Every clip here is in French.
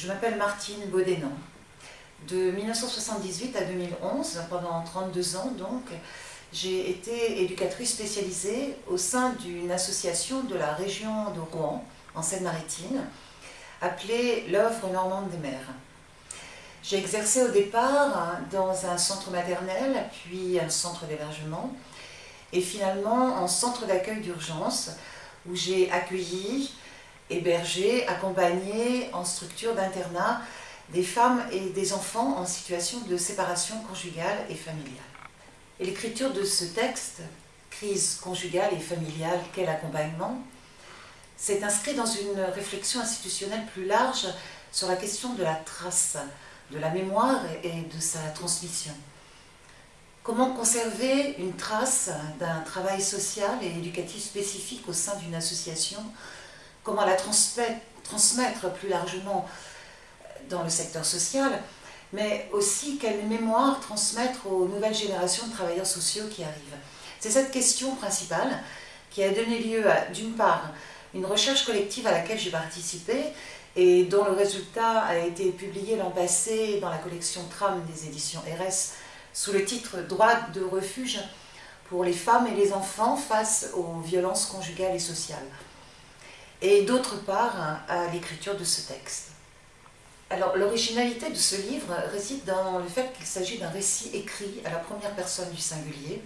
Je m'appelle Martine Baudénan. De 1978 à 2011, pendant 32 ans donc, j'ai été éducatrice spécialisée au sein d'une association de la région de Rouen, en Seine-Maritime, appelée l'œuvre normande des mers. J'ai exercé au départ dans un centre maternel, puis un centre d'hébergement, et finalement en centre d'accueil d'urgence, où j'ai accueilli, hébergé, accompagné en structure d'internat des femmes et des enfants en situation de séparation conjugale et familiale. Et l'écriture de ce texte, Crise conjugale et familiale, quel accompagnement, s'est inscrit dans une réflexion institutionnelle plus large sur la question de la trace, de la mémoire et de sa transmission. Comment conserver une trace d'un travail social et éducatif spécifique au sein d'une association Comment la transmettre, plus largement dans le secteur social mais aussi quelle mémoire transmettre aux nouvelles générations de travailleurs sociaux qui arrivent. C'est cette question principale qui a donné lieu à, d'une part, une recherche collective à laquelle j'ai participé et dont le résultat a été publié l'an passé dans la collection Tram des éditions RS sous le titre « Droit de refuge pour les femmes et les enfants face aux violences conjugales et sociales » et d'autre part à l'écriture de ce texte. Alors l'originalité de ce livre réside dans le fait qu'il s'agit d'un récit écrit à la première personne du singulier.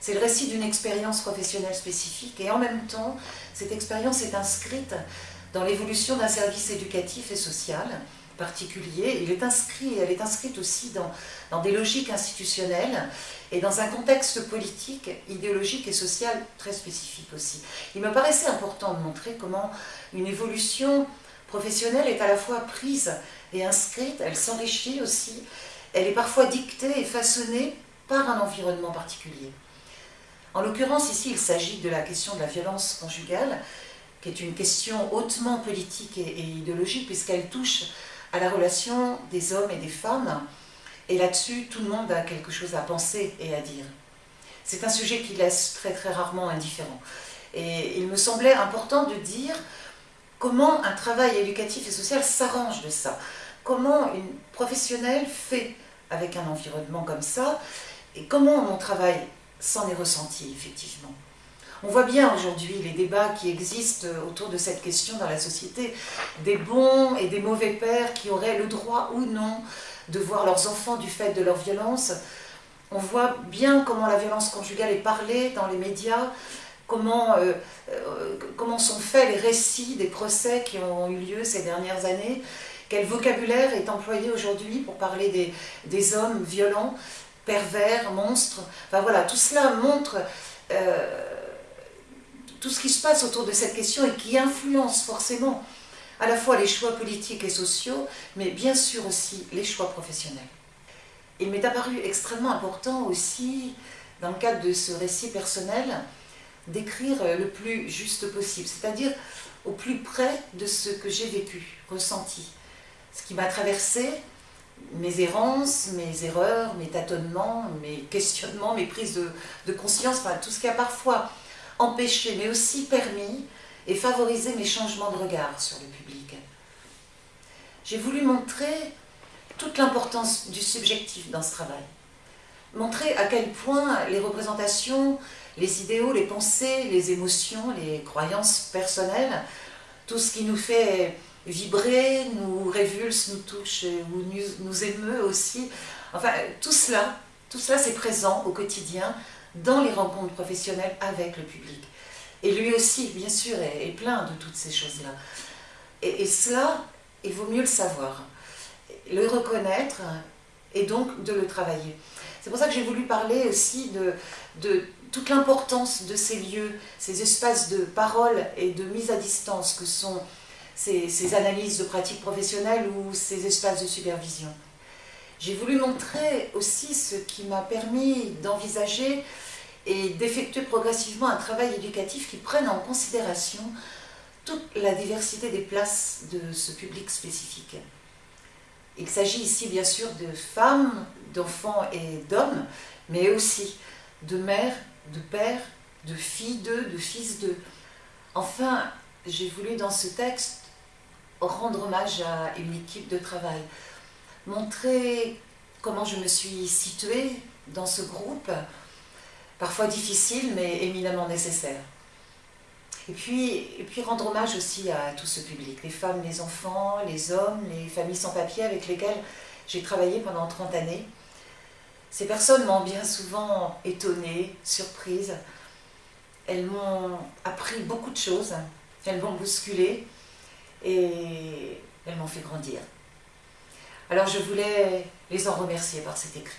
C'est le récit d'une expérience professionnelle spécifique et en même temps, cette expérience est inscrite dans l'évolution d'un service éducatif et social particulier. Elle est inscrite aussi dans, des logiques institutionnelles et dans un contexte politique, idéologique et social très spécifique aussi. Il me paraissait important de montrer comment une évolution professionnelle est à la fois prise et inscrite, elle s'enrichit aussi, elle est parfois dictée et façonnée par un environnement particulier. En l'occurrence, ici, il s'agit de la question de la violence conjugale, qui est une question hautement politique et idéologique, puisqu'elle touche à la relation des hommes et des femmes, et là-dessus, tout le monde a quelque chose à penser et à dire. C'est un sujet qui laisse très très rarement indifférent. Et il me semblait important de dire comment un travail éducatif et social s'arrange de ça. Comment une professionnelle fait avec un environnement comme ça, et comment mon travail s'en est ressenti effectivement. On voit bien aujourd'hui les débats qui existent autour de cette question dans la société, des bons et des mauvais pères qui auraient le droit ou non de voir leurs enfants du fait de leur violence. On voit bien comment la violence conjugale est parlée dans les médias, comment, euh, euh, sont faits les récits des procès qui ont eu lieu ces dernières années, quel vocabulaire est employé aujourd'hui pour parler des, des, hommes violents, pervers, monstres. Enfin voilà, tout cela montre euh, tout ce qui se passe autour de cette question et qui influence forcément à la fois les choix politiques et sociaux, mais bien sûr aussi les choix professionnels. Il m'est apparu extrêmement important aussi, dans le cadre de ce récit personnel, d'écrire le plus juste possible, c'est-à-dire au plus près de ce que j'ai vécu, ressenti, ce qui m'a traversé, mes errances, mes erreurs, mes tâtonnements, mes questionnements, mes prises de, conscience, enfin tout ce qui a parfois empêché, mais aussi permis et favoriser mes changements de regard sur le public. J'ai voulu montrer toute l'importance du subjectif dans ce travail. Montrer à quel point les représentations, les idéaux, les pensées, les émotions, les croyances personnelles, tout ce qui nous fait vibrer, nous révulse, nous touche ou nous émeut aussi, enfin tout cela, tout cela c'est présent au quotidien dans les rencontres professionnelles avec le public. Et lui aussi, bien sûr, est, plein de toutes ces choses-là. Et, cela, il vaut mieux le savoir, le reconnaître et donc de le travailler. C'est pour ça que j'ai voulu parler aussi de, de toute l'importance de ces lieux, ces espaces de parole et de mise à distance que sont ces analyses de pratiques professionnelles ou ces espaces de supervision. J'ai voulu montrer aussi ce qui m'a permis d'envisager et d'effectuer progressivement un travail éducatif qui prenne en considération toute la diversité des places de ce public spécifique. Il s'agit ici bien sûr de femmes, d'enfants et d'hommes, mais aussi de mères, de pères, de filles d'eux, de fils d'eux. Enfin, j'ai voulu dans ce texte rendre hommage à une équipe de travail, montrer comment je me suis située dans ce groupe, parfois difficile mais éminemment nécessaire. Et puis, rendre hommage aussi à tout ce public, les femmes, les enfants, les hommes, les familles sans papier avec lesquelles j'ai travaillé pendant 30 années. Ces personnes m'ont bien souvent étonnée, surprise. Elles m'ont appris beaucoup de choses, elles m'ont bousculé et elles m'ont fait grandir. Alors je voulais les en remercier par cet écrit.